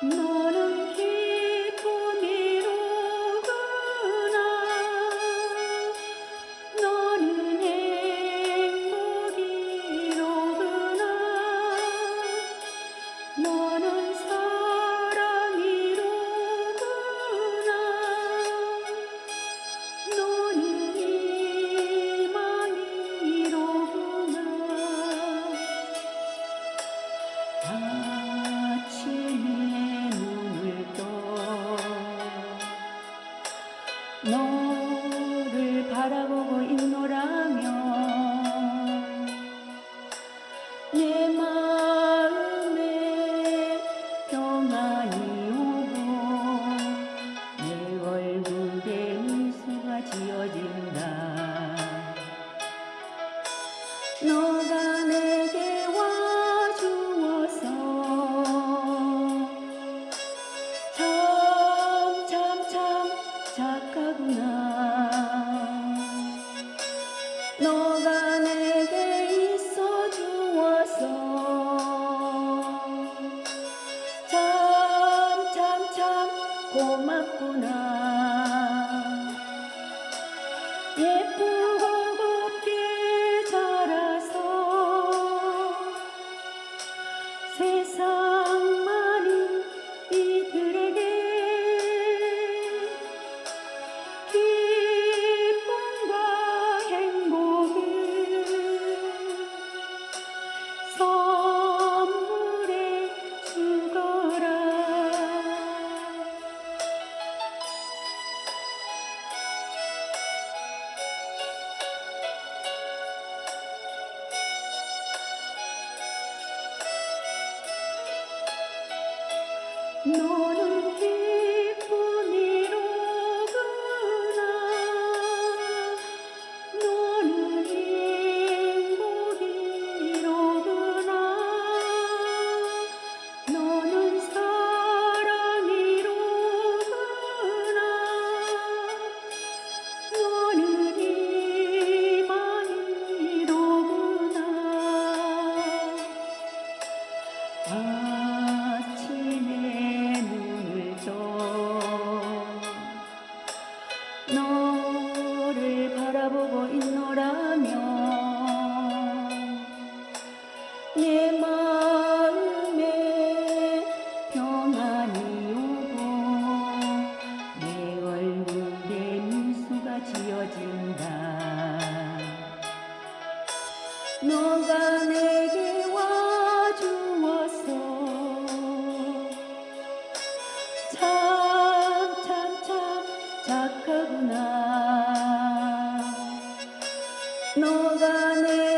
너는 기쁨이로구나. 아침에 눈을 떠. 너를 바라보고 No. Money.